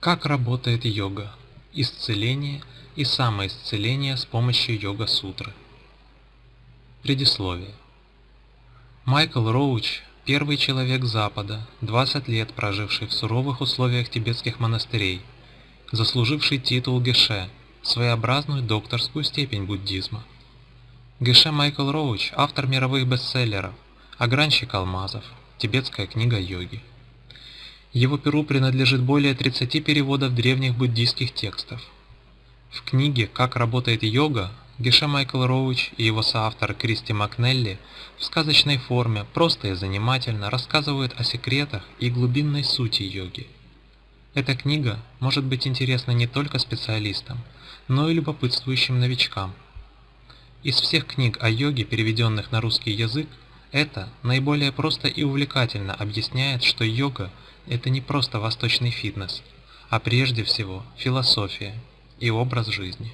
Как работает йога? Исцеление и самоисцеление с помощью йога-сутры. Предисловие. Майкл Роуч – первый человек Запада, 20 лет проживший в суровых условиях тибетских монастырей, заслуживший титул Геше, своеобразную докторскую степень буддизма. Геше Майкл Роуч – автор мировых бестселлеров «Огранщик алмазов», «Тибетская книга йоги». Его перу принадлежит более 30 переводов древних буддийских текстов. В книге «Как работает йога» Геше Майкл Роуч и его соавтор Кристи Макнелли в сказочной форме просто и занимательно рассказывают о секретах и глубинной сути йоги. Эта книга может быть интересна не только специалистам, но и любопытствующим новичкам. Из всех книг о йоге, переведенных на русский язык, это наиболее просто и увлекательно объясняет, что йога – это не просто восточный фитнес, а прежде всего философия и образ жизни.